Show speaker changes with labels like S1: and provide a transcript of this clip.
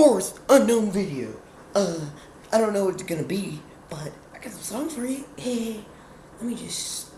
S1: fourth unknown video. Uh, I don't know what it's gonna be, but I got some songs for you. Hey, let me just